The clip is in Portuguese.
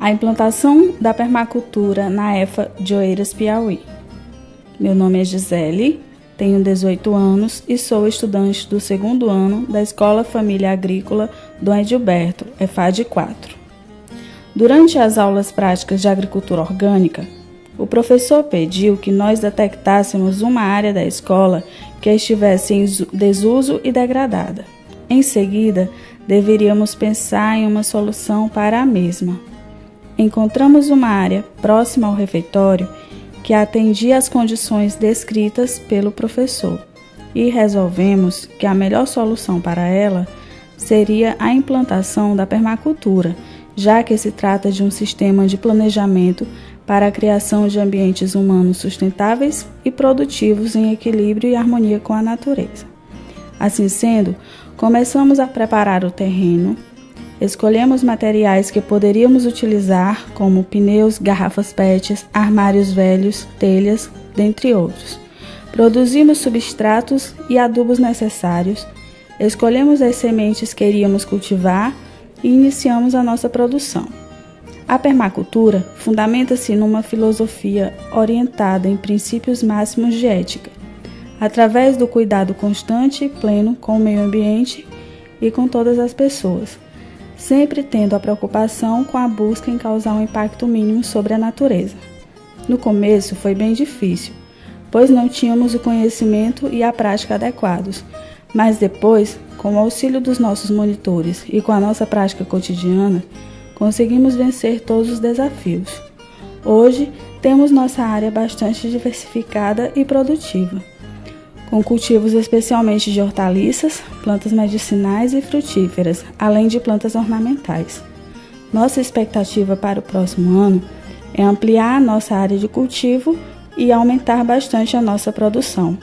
a implantação da permacultura na EFA de Oeiras, Piauí. Meu nome é Gisele, tenho 18 anos e sou estudante do segundo ano da Escola Família Agrícola Dom Edilberto, EFAD 4. Durante as aulas práticas de agricultura orgânica, o professor pediu que nós detectássemos uma área da escola que estivesse em desuso e degradada. Em seguida, deveríamos pensar em uma solução para a mesma. Encontramos uma área próxima ao refeitório que atendia às condições descritas pelo professor e resolvemos que a melhor solução para ela seria a implantação da permacultura, já que se trata de um sistema de planejamento para a criação de ambientes humanos sustentáveis e produtivos em equilíbrio e harmonia com a natureza. Assim sendo, começamos a preparar o terreno, escolhemos materiais que poderíamos utilizar, como pneus, garrafas PET, armários velhos, telhas, dentre outros. Produzimos substratos e adubos necessários, escolhemos as sementes que iríamos cultivar e iniciamos a nossa produção. A permacultura fundamenta-se numa filosofia orientada em princípios máximos de ética, através do cuidado constante e pleno com o meio ambiente e com todas as pessoas, sempre tendo a preocupação com a busca em causar um impacto mínimo sobre a natureza. No começo foi bem difícil, pois não tínhamos o conhecimento e a prática adequados, mas depois, com o auxílio dos nossos monitores e com a nossa prática cotidiana, conseguimos vencer todos os desafios. Hoje, temos nossa área bastante diversificada e produtiva com cultivos especialmente de hortaliças, plantas medicinais e frutíferas, além de plantas ornamentais. Nossa expectativa para o próximo ano é ampliar a nossa área de cultivo e aumentar bastante a nossa produção.